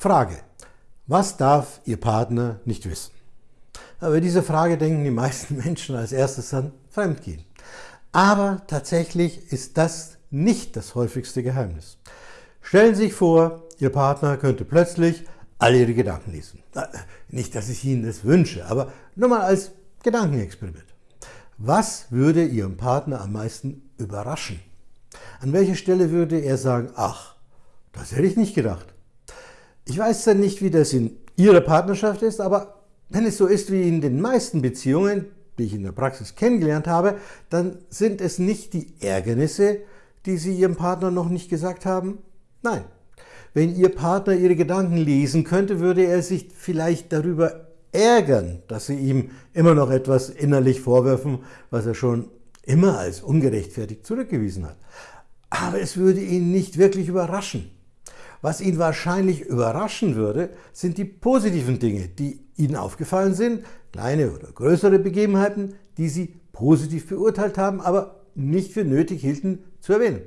Frage. Was darf Ihr Partner nicht wissen? Aber diese Frage denken die meisten Menschen als erstes an Fremdgehen. Aber tatsächlich ist das nicht das häufigste Geheimnis. Stellen Sie sich vor, Ihr Partner könnte plötzlich all Ihre Gedanken lesen. Nicht, dass ich Ihnen das wünsche, aber nur mal als Gedankenexperiment. Was würde Ihren Partner am meisten überraschen? An welcher Stelle würde er sagen, ach, das hätte ich nicht gedacht. Ich weiß dann nicht, wie das in Ihrer Partnerschaft ist, aber wenn es so ist wie in den meisten Beziehungen, die ich in der Praxis kennengelernt habe, dann sind es nicht die Ärgernisse, die Sie Ihrem Partner noch nicht gesagt haben? Nein. Wenn Ihr Partner Ihre Gedanken lesen könnte, würde er sich vielleicht darüber ärgern, dass Sie ihm immer noch etwas innerlich vorwerfen, was er schon immer als ungerechtfertigt zurückgewiesen hat. Aber es würde ihn nicht wirklich überraschen. Was ihn wahrscheinlich überraschen würde, sind die positiven Dinge, die Ihnen aufgefallen sind, kleine oder größere Begebenheiten, die Sie positiv beurteilt haben, aber nicht für nötig hielten zu erwähnen.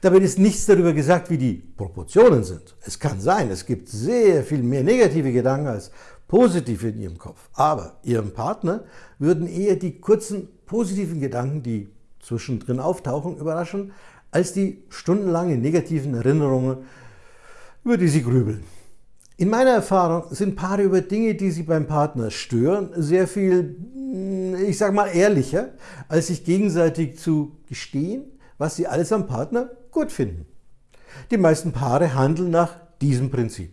Dabei ist nichts darüber gesagt, wie die Proportionen sind. Es kann sein, es gibt sehr viel mehr negative Gedanken als positive in Ihrem Kopf. Aber Ihrem Partner würden eher die kurzen positiven Gedanken, die zwischendrin auftauchen, überraschen, als die stundenlangen negativen Erinnerungen, über die Sie grübeln. In meiner Erfahrung sind Paare über Dinge, die sie beim Partner stören, sehr viel, ich sage mal, ehrlicher, als sich gegenseitig zu gestehen, was sie alles am Partner gut finden. Die meisten Paare handeln nach diesem Prinzip.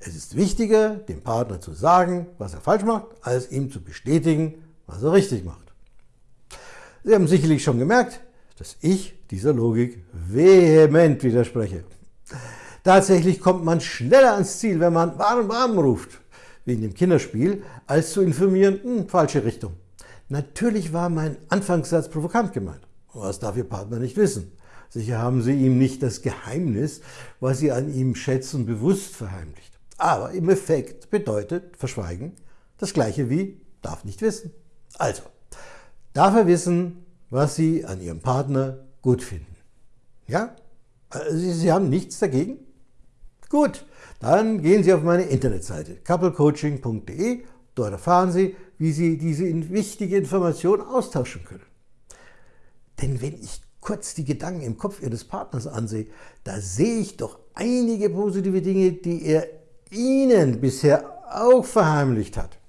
Es ist wichtiger, dem Partner zu sagen, was er falsch macht, als ihm zu bestätigen, was er richtig macht. Sie haben sicherlich schon gemerkt, dass ich dieser Logik vehement widerspreche. Tatsächlich kommt man schneller ans Ziel, wenn man warm warm ruft, wie in dem Kinderspiel, als zu informieren, hm, falsche Richtung. Natürlich war mein Anfangssatz provokant gemeint. Was darf Ihr Partner nicht wissen? Sicher haben Sie ihm nicht das Geheimnis, was Sie an ihm schätzen, bewusst verheimlicht. Aber im Effekt bedeutet Verschweigen das gleiche wie darf nicht wissen. Also, darf er wissen, was Sie an Ihrem Partner gut finden. Ja? Sie, Sie haben nichts dagegen? Gut, dann gehen Sie auf meine Internetseite couplecoaching.de. Dort erfahren Sie, wie Sie diese wichtige Information austauschen können. Denn wenn ich kurz die Gedanken im Kopf Ihres Partners ansehe, da sehe ich doch einige positive Dinge, die er Ihnen bisher auch verheimlicht hat.